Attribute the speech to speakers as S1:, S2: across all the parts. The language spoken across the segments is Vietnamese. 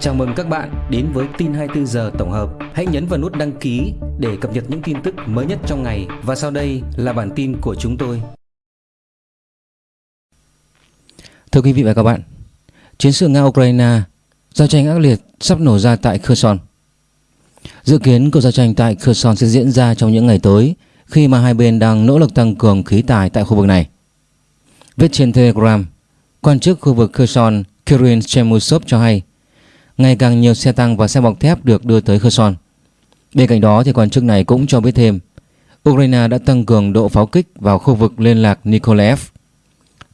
S1: Chào mừng các bạn đến với tin 24 giờ tổng hợp. Hãy nhấn vào nút đăng ký để cập nhật những tin tức mới nhất trong ngày và sau đây là bản tin của chúng tôi.
S2: Thưa quý vị và các bạn, chiến sự Nga-Ukraine, giao tranh ác liệt sắp nổ ra tại Kherson. Dự kiến cuộc giao tranh tại Kherson sẽ diễn ra trong những ngày tới khi mà hai bên đang nỗ lực tăng cường khí tài tại khu vực này. Viết trên Telegram, quan chức khu vực Kherson Kirill Chemusov cho hay ngày càng nhiều xe tăng và xe bọc thép được đưa tới Kherson. Bên cạnh đó thì quan chức này cũng cho biết thêm Ukraine đã tăng cường độ pháo kích vào khu vực liên lạc Nikolaev.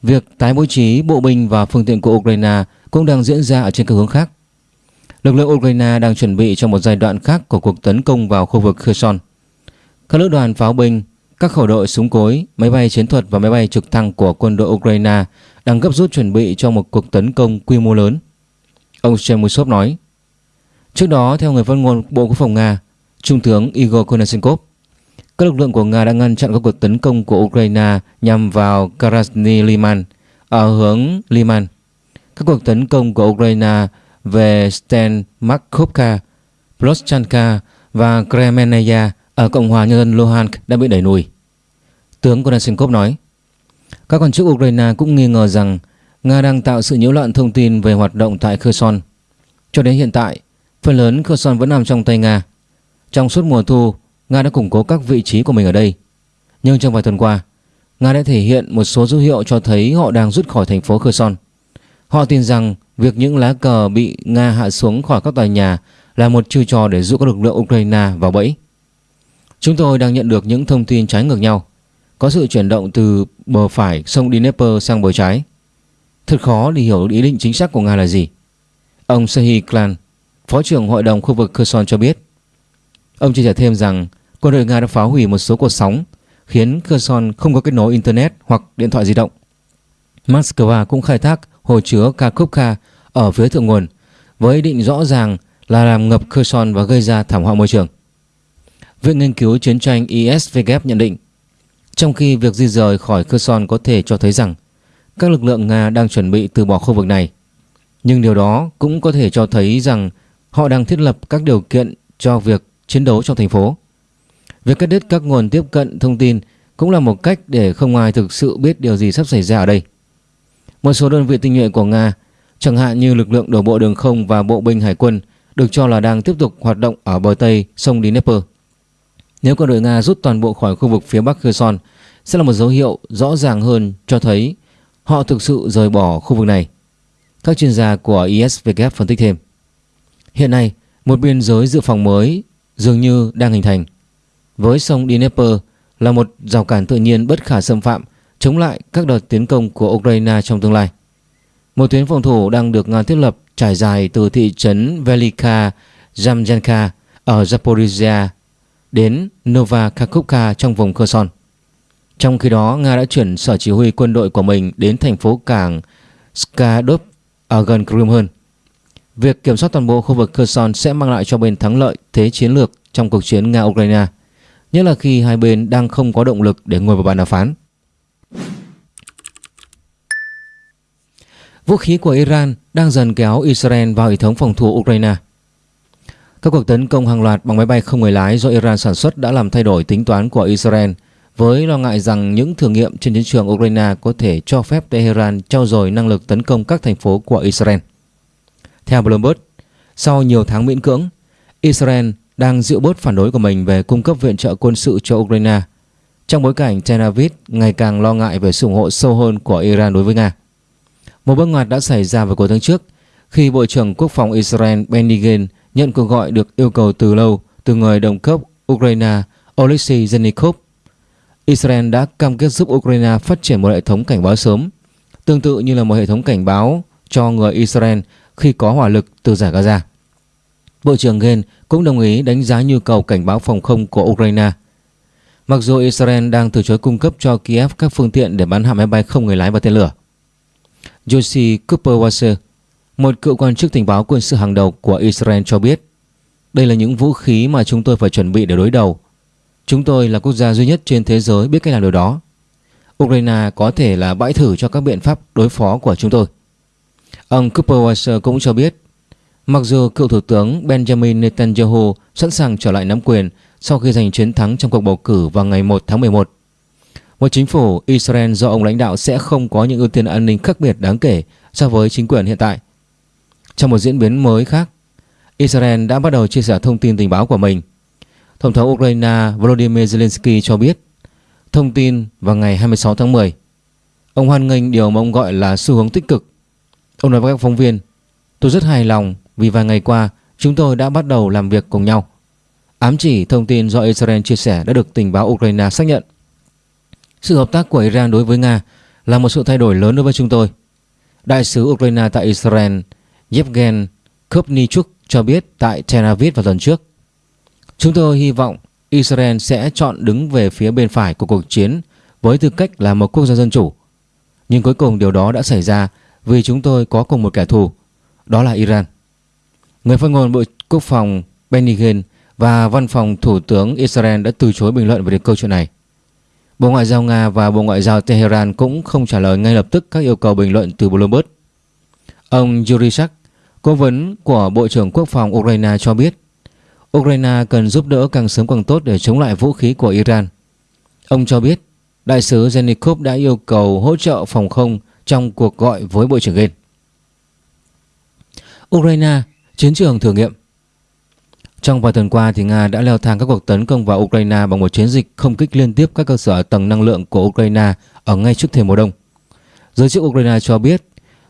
S2: Việc tái bố trí bộ binh và phương tiện của Ukraine cũng đang diễn ra ở trên các hướng khác. Lực lượng Ukraine đang chuẩn bị cho một giai đoạn khác của cuộc tấn công vào khu vực Kherson. Các lữ đoàn pháo binh, các khẩu đội súng cối, máy bay chiến thuật và máy bay trực thăng của quân đội Ukraine đang gấp rút chuẩn bị cho một cuộc tấn công quy mô lớn. Ông Chemusov nói. Trước đó, theo người phát ngôn Bộ Quốc phòng Nga, Trung tướng Igor Konashenkov, các lực lượng của Nga đã ngăn chặn các cuộc tấn công của Ukraine nhằm vào Krasny Liman ở hướng Liman. Các cuộc tấn công của Ukraine về Sten Markovka, Ploschanka và Kremenaya ở Cộng hòa Nhân dân Luhansk đã bị đẩy lùi. Tướng Konashenkov nói, các quan chức Ukraine cũng nghi ngờ rằng Nga đang tạo sự nhiễu loạn thông tin về hoạt động tại Kherson. Cho đến hiện tại, phần lớn Kherson vẫn nằm trong tay Nga. Trong suốt mùa thu, Nga đã củng cố các vị trí của mình ở đây. Nhưng trong vài tuần qua, Nga đã thể hiện một số dấu hiệu cho thấy họ đang rút khỏi thành phố Kherson. Họ tin rằng việc những lá cờ bị Nga hạ xuống khỏi các tòa nhà là một chiêu trò để dụ các lực lượng Ukraine vào bẫy. Chúng tôi đang nhận được những thông tin trái ngược nhau. Có sự chuyển động từ bờ phải sông Dnieper sang bờ trái. Thật khó để hiểu ý định chính xác của Nga là gì. Ông Sehi Klan, Phó trưởng Hội đồng khu vực Kherson cho biết. Ông chia sẻ thêm rằng quân đội Nga đã phá hủy một số cột sóng khiến Kherson không có kết nối Internet hoặc điện thoại di động. Moscow cũng khai thác hồ chứa Kakhovka ở phía thượng nguồn với ý định rõ ràng là làm ngập Kherson và gây ra thảm họa môi trường. Viện nghiên cứu chiến tranh ISVG nhận định trong khi việc di rời khỏi Kherson có thể cho thấy rằng các lực lượng Nga đang chuẩn bị từ bỏ khu vực này. Nhưng điều đó cũng có thể cho thấy rằng họ đang thiết lập các điều kiện cho việc chiến đấu trong thành phố. Việc cắt đứt các nguồn tiếp cận thông tin cũng là một cách để không ai thực sự biết điều gì sắp xảy ra ở đây. Một số đơn vị tinh nhuệ của Nga, chẳng hạn như lực lượng đổ bộ đường không và bộ binh hải quân, được cho là đang tiếp tục hoạt động ở bờ Tây sông Dnieper. Nếu quân đội Nga rút toàn bộ khỏi khu vực phía Bắc Kherson, sẽ là một dấu hiệu rõ ràng hơn cho thấy họ thực sự rời bỏ khu vực này. Các chuyên gia của ISW phân tích thêm. Hiện nay, một biên giới dự phòng mới dường như đang hình thành. Với sông Dnieper là một rào cản tự nhiên bất khả xâm phạm chống lại các đợt tiến công của Ukraine trong tương lai. Một tuyến phòng thủ đang được Nga thiết lập trải dài từ thị trấn Velika Zamjanka ở Zaporizhia đến Nova Kakhovka trong vùng Kherson. Trong khi đó, Nga đã chuyển sở chỉ huy quân đội của mình đến thành phố cảng Skadov ở gần Crimea. Việc kiểm soát toàn bộ khu vực Kherson sẽ mang lại cho bên thắng lợi thế chiến lược trong cuộc chiến Nga-Ukraine, nhất là khi hai bên đang không có động lực để ngồi vào bàn đàm phán. Vũ khí của Iran đang dần kéo Israel vào hệ thống phòng thủ Ukraine. Các cuộc tấn công hàng loạt bằng máy bay không người lái do Iran sản xuất đã làm thay đổi tính toán của Israel với lo ngại rằng những thử nghiệm trên chiến trường Ukraine có thể cho phép Tehran trao dồi năng lực tấn công các thành phố của Israel. Theo Bloomberg, sau nhiều tháng miễn cưỡng, Israel đang dịu bớt phản đối của mình về cung cấp viện trợ quân sự cho Ukraine trong bối cảnh Tel Aviv ngày càng lo ngại về sự ủng hộ sâu hơn của Iran đối với Nga. Một bước ngoặt đã xảy ra vào cuối tháng trước khi Bộ trưởng Quốc phòng Israel Benny Gantz nhận cuộc gọi được yêu cầu từ lâu từ người đồng cấp Ukraine Oleksiy Zhenikov Israel đã cam kết giúp Ukraine phát triển một hệ thống cảnh báo sớm, tương tự như là một hệ thống cảnh báo cho người Israel khi có hỏa lực từ giải Gaza. Bộ trưởng Gen cũng đồng ý đánh giá nhu cầu cảnh báo phòng không của Ukraine. Mặc dù Israel đang từ chối cung cấp cho Kiev các phương tiện để bắn hạ máy bay không người lái và tên lửa. Josie Cooper-Wasser, một cựu quan chức tình báo quân sự hàng đầu của Israel cho biết đây là những vũ khí mà chúng tôi phải chuẩn bị để đối đầu. Chúng tôi là quốc gia duy nhất trên thế giới biết cách làm điều đó. Ukraine có thể là bãi thử cho các biện pháp đối phó của chúng tôi. Ông Cooper Weiser cũng cho biết Mặc dù cựu Thủ tướng Benjamin Netanyahu sẵn sàng trở lại nắm quyền sau khi giành chiến thắng trong cuộc bầu cử vào ngày 1 tháng 11, một chính phủ Israel do ông lãnh đạo sẽ không có những ưu tiên an ninh khác biệt đáng kể so với chính quyền hiện tại. Trong một diễn biến mới khác, Israel đã bắt đầu chia sẻ thông tin tình báo của mình. Tổng thống Ukraine Volodymyr Zelensky cho biết thông tin vào ngày 26 tháng 10. Ông hoan nghênh điều mà ông gọi là xu hướng tích cực. Ông nói với các phóng viên, tôi rất hài lòng vì vài ngày qua chúng tôi đã bắt đầu làm việc cùng nhau. Ám chỉ thông tin do Israel chia sẻ đã được tình báo Ukraine xác nhận. Sự hợp tác của Iran đối với Nga là một sự thay đổi lớn đối với chúng tôi. Đại sứ Ukraine tại Israel Yevgen Kopnichuk cho biết tại Tel Aviv vào tuần trước. Chúng tôi hy vọng Israel sẽ chọn đứng về phía bên phải của cuộc chiến với tư cách là một quốc gia dân chủ. Nhưng cuối cùng điều đó đã xảy ra vì chúng tôi có cùng một kẻ thù, đó là Iran. Người phát ngôn Bộ Quốc phòng Benny Gantz và Văn phòng Thủ tướng Israel đã từ chối bình luận về câu chuyện này. Bộ Ngoại giao Nga và Bộ Ngoại giao Tehran cũng không trả lời ngay lập tức các yêu cầu bình luận từ Bloomberg. Ông Yuri Shak, cố vấn của Bộ trưởng Quốc phòng Ukraine cho biết Ukraine cần giúp đỡ càng sớm càng tốt để chống lại vũ khí của Iran. Ông cho biết đại sứ Zenikov đã yêu cầu hỗ trợ phòng không trong cuộc gọi với Bộ trưởng Gen. Ukraine, chiến trường thử nghiệm Trong vài tuần qua thì Nga đã leo thang các cuộc tấn công vào Ukraine bằng một chiến dịch không kích liên tiếp các cơ sở tầng năng lượng của Ukraine ở ngay trước thềm mùa đông. Giới chức Ukraine cho biết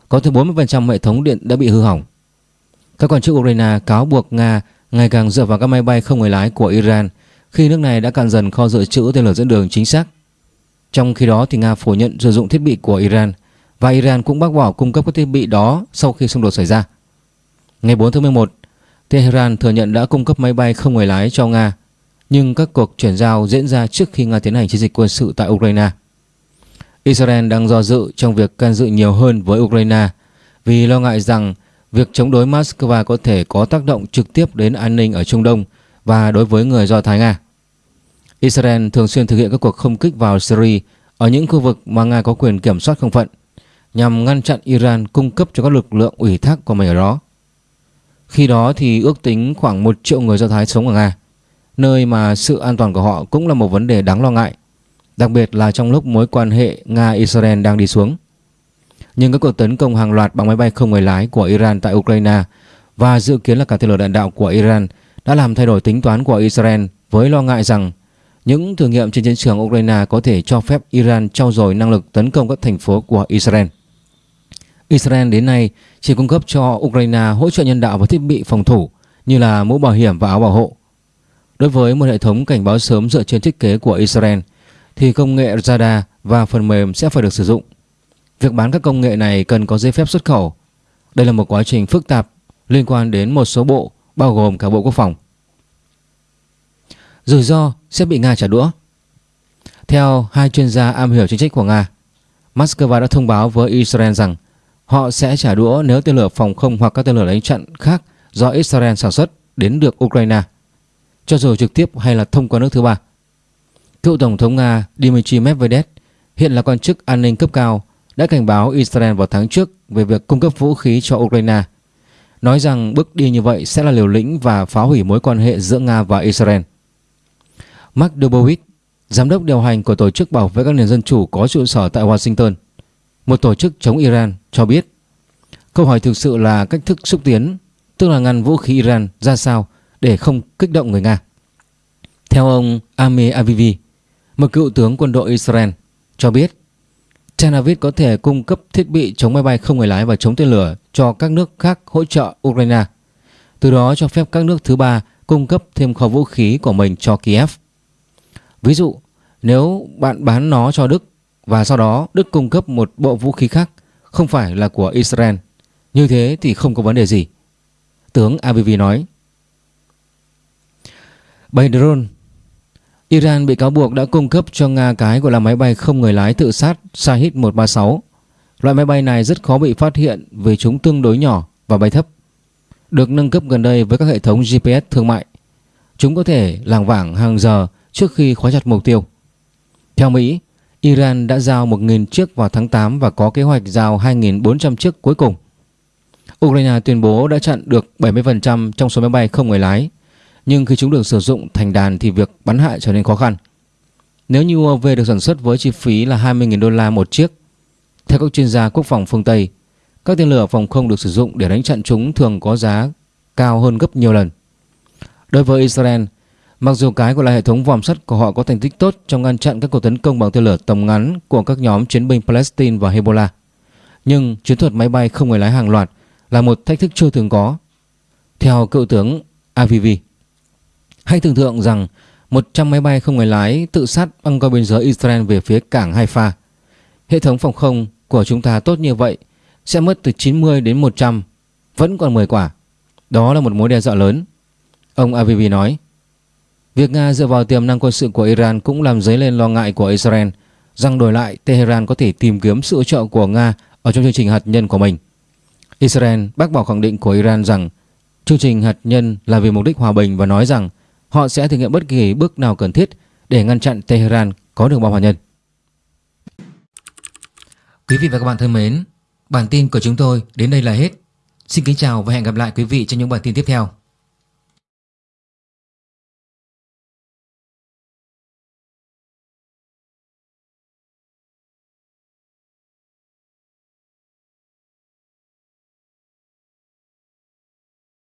S2: có tới 40% hệ thống điện đã bị hư hỏng. Các quan chức Ukraine cáo buộc Nga ngày càng dựa vào các máy bay không người lái của Iran khi nước này đã cạn dần kho dự trữ tên lửa dẫn đường chính xác. Trong khi đó thì Nga phủ nhận sử dụng thiết bị của Iran và Iran cũng bác bỏ cung cấp các thiết bị đó sau khi xung đột xảy ra. Ngày 4 tháng 11, Tehran thừa nhận đã cung cấp máy bay không người lái cho Nga, nhưng các cuộc chuyển giao diễn ra trước khi Nga tiến hành chiến dịch quân sự tại Ukraine. Israel đang do dự trong việc can dự nhiều hơn với Ukraine vì lo ngại rằng việc chống đối Moscow có thể có tác động trực tiếp đến an ninh ở Trung Đông và đối với người Do Thái Nga. Israel thường xuyên thực hiện các cuộc không kích vào Syria ở những khu vực mà Nga có quyền kiểm soát không phận nhằm ngăn chặn Iran cung cấp cho các lực lượng ủy thác của mình ở đó. Khi đó thì ước tính khoảng 1 triệu người Do Thái sống ở Nga, nơi mà sự an toàn của họ cũng là một vấn đề đáng lo ngại, đặc biệt là trong lúc mối quan hệ Nga-Israel đang đi xuống nhưng các cuộc tấn công hàng loạt bằng máy bay không người lái của Iran tại Ukraine và dự kiến là cả tên lửa đạn đạo của Iran đã làm thay đổi tính toán của Israel với lo ngại rằng những thử nghiệm trên chiến trường Ukraine có thể cho phép Iran trau dồi năng lực tấn công các thành phố của Israel. Israel đến nay chỉ cung cấp cho Ukraine hỗ trợ nhân đạo và thiết bị phòng thủ như là mũ bảo hiểm và áo bảo hộ. Đối với một hệ thống cảnh báo sớm dựa trên thiết kế của Israel thì công nghệ radar và phần mềm sẽ phải được sử dụng. Việc bán các công nghệ này cần có giấy phép xuất khẩu. Đây là một quá trình phức tạp liên quan đến một số bộ, bao gồm cả Bộ Quốc phòng. Rủi ro sẽ bị Nga trả đũa. Theo hai chuyên gia am hiểu chính sách của Nga, Moscow đã thông báo với Israel rằng họ sẽ trả đũa nếu tên lửa phòng không hoặc các tên lửa đánh chặn khác do Israel sản xuất đến được Ukraine, cho dù trực tiếp hay là thông qua nước thứ ba. Cựu Tổng thống Nga Dmitry Medvedev hiện là quan chức an ninh cấp cao đã cảnh báo Israel vào tháng trước về việc cung cấp vũ khí cho Ukraine, nói rằng bước đi như vậy sẽ là liều lĩnh và phá hủy mối quan hệ giữa Nga và Israel. Mark Dubowitz, giám đốc điều hành của Tổ chức Bảo vệ các nền dân chủ có trụ sở tại Washington, một tổ chức chống Iran, cho biết câu hỏi thực sự là cách thức xúc tiến, tức là ngăn vũ khí Iran ra sao để không kích động người Nga. Theo ông Amir Avivi, một cựu tướng quân đội Israel, cho biết Tel Aviv có thể cung cấp thiết bị chống máy bay không người lái và chống tên lửa cho các nước khác hỗ trợ Ukraine. Từ đó cho phép các nước thứ ba cung cấp thêm kho vũ khí của mình cho Kiev. Ví dụ, nếu bạn bán nó cho Đức và sau đó Đức cung cấp một bộ vũ khí khác không phải là của Israel, như thế thì không có vấn đề gì. Tướng ABV nói. Bay drone Iran bị cáo buộc đã cung cấp cho Nga cái gọi là máy bay không người lái tự sát Shahid 136. Loại máy bay này rất khó bị phát hiện vì chúng tương đối nhỏ và bay thấp. Được nâng cấp gần đây với các hệ thống GPS thương mại. Chúng có thể làng vảng hàng giờ trước khi khóa chặt mục tiêu. Theo Mỹ, Iran đã giao 1.000 chiếc vào tháng 8 và có kế hoạch giao 2.400 chiếc cuối cùng. Ukraine tuyên bố đã chặn được 70% trong số máy bay không người lái, nhưng khi chúng được sử dụng thành đàn thì việc bắn hạ trở nên khó khăn. Nếu như UAV được sản xuất với chi phí là 20.000 đô la một chiếc, theo các chuyên gia quốc phòng phương Tây, các tên lửa phòng không được sử dụng để đánh chặn chúng thường có giá cao hơn gấp nhiều lần. Đối với Israel, mặc dù cái gọi là hệ thống vòm sắt của họ có thành tích tốt trong ngăn chặn các cuộc tấn công bằng tên lửa tầm ngắn của các nhóm chiến binh Palestine và Hezbollah, nhưng chiến thuật máy bay không người lái hàng loạt là một thách thức chưa từng có. Theo cựu tướng AVV, hãy tưởng tượng rằng 100 máy bay không người lái tự sát băng qua biên giới Israel về phía cảng Haifa. Hệ thống phòng không của chúng ta tốt như vậy sẽ mất từ 90 đến 100, vẫn còn 10 quả. Đó là một mối đe dọa lớn. Ông Avivi nói, việc Nga dựa vào tiềm năng quân sự của Iran cũng làm dấy lên lo ngại của Israel rằng đổi lại Tehran có thể tìm kiếm sự hỗ trợ của Nga ở trong chương trình hạt nhân của mình. Israel bác bỏ khẳng định của Iran rằng chương trình hạt nhân là vì mục đích hòa bình và nói rằng họ sẽ thực hiện bất kỳ bước nào cần thiết để ngăn chặn Tehran có được bom hạt nhân. Quý vị và các bạn thân mến, bản tin của chúng tôi đến đây là hết. Xin kính chào và hẹn gặp lại quý vị trong những bản tin tiếp theo.